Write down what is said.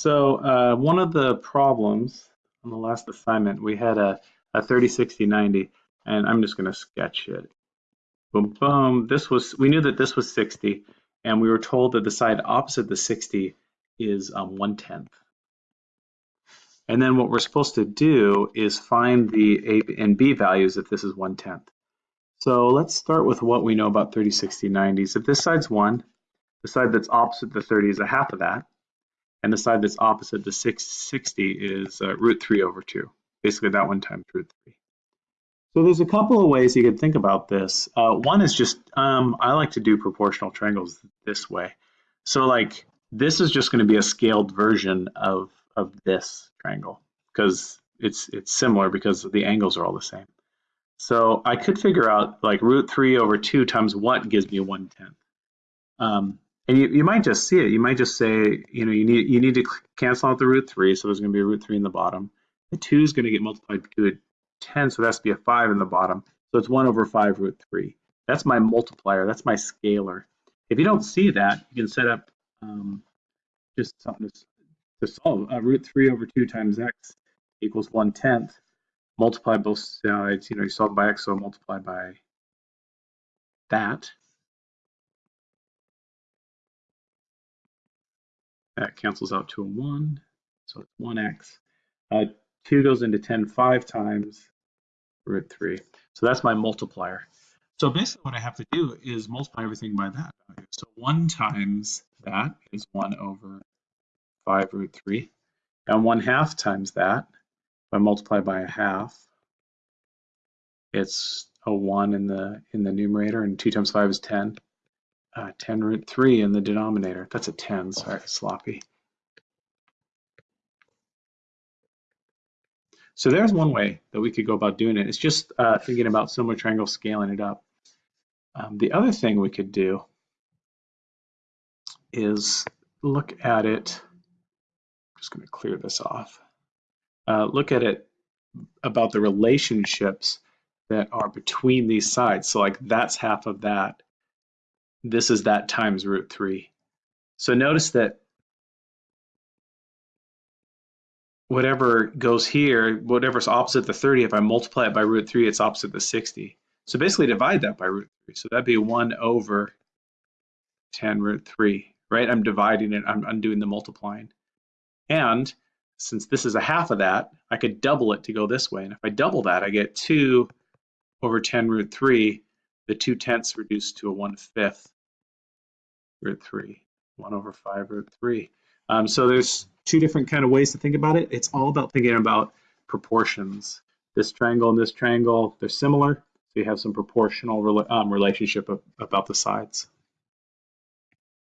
So uh, one of the problems on the last assignment, we had a, a 30, 60, 90, and I'm just gonna sketch it. Boom, boom, this was, we knew that this was 60, and we were told that the side opposite the 60 is um, one tenth. And then what we're supposed to do is find the A and B values if this is one tenth. So let's start with what we know about 30, 60, 90s. If this side's one, the side that's opposite the 30 is a half of that and the side that's opposite the 660 is uh, root 3 over 2. Basically that one times root 3. So there's a couple of ways you can think about this. Uh, one is just, um, I like to do proportional triangles this way. So like, this is just going to be a scaled version of, of this triangle because it's, it's similar because the angles are all the same. So I could figure out like root 3 over 2 times what gives me 1 tenth. Um, and you, you might just see it. You might just say, you know, you need you need to cancel out the root 3, so there's going to be a root 3 in the bottom. The 2 is going to get multiplied to a 10, so that's to be a 5 in the bottom. So it's 1 over 5 root 3. That's my multiplier. That's my scalar. If you don't see that, you can set up um, just something to, to solve. Uh, root 3 over 2 times x equals 1 tenth. Multiply both sides. You know, you solve by x, so multiply by that. That cancels out to a 1, so it's 1x. Uh, 2 goes into 10 five times root 3. So that's my multiplier. So basically what I have to do is multiply everything by that value. So 1 times that is 1 over 5 root 3. And 1 half times that, if I multiply by a half, it's a 1 in the in the numerator, and 2 times 5 is 10 uh, 10 root 3 in the denominator. That's a 10, sorry, sloppy. So there's one way that we could go about doing it. It's just uh, thinking about similar triangles, scaling it up. Um, the other thing we could do is look at it, I'm just going to clear this off, uh, look at it about the relationships that are between these sides. So like that's half of that, this is that times root 3. So notice that whatever goes here, whatever's opposite the 30, if I multiply it by root 3, it's opposite the 60. So basically divide that by root 3. So that'd be 1 over 10 root 3, right? I'm dividing it, I'm undoing the multiplying. And since this is a half of that, I could double it to go this way. And if I double that, I get 2 over 10 root 3 the 2 tenths reduced to a 1 fifth root 3, 1 over 5 root 3. Um, so there's two different kind of ways to think about it. It's all about thinking about proportions. This triangle and this triangle, they're similar. So you have some proportional um, relationship about the sides.